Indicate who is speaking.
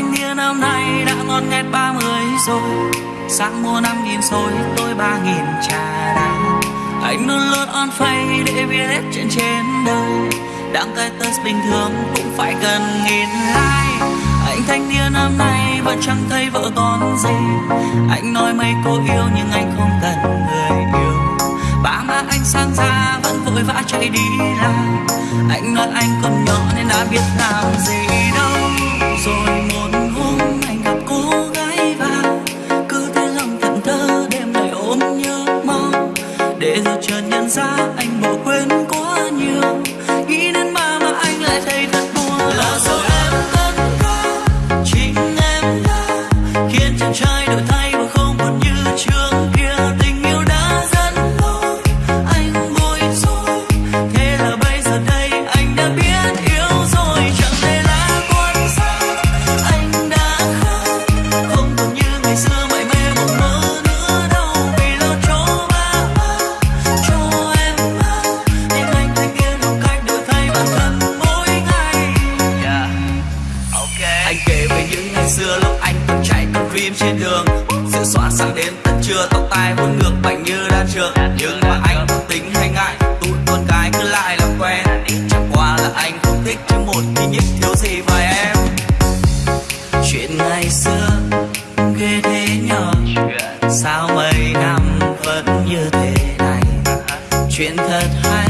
Speaker 1: anh niên năm nay đã ngon nghét ba người rồi. Sáng mua năm nghìn rồi, tôi ba nghìn trà đá anh luôn luôn on phay để biết hết chuyện trên đời. Đăng cái test bình thường cũng phải cần nghìn like. Anh thanh niên năm nay vẫn chẳng thấy vợ con gì. Anh nói mấy cô yêu nhưng anh không cần người yêu. Ba má anh sang ra vẫn vội vã chạy đi làm. Anh nói anh còn nhỏ nên đã biết làm transar. Chạy trên đường. Sự soạn sang đến tận trưa, tóc tai vuốt ngược bảnh như đan trường. Nhưng mà anh không tính hay ngại, tụi con cái cứ lại làm quen. Chẳng qua là anh không thích chứ một khi nhất thiếu gì mà em. Chuyện ngày xưa, ghê thế nhỏ sao mấy năm vẫn như thế này? Chuyện thật hay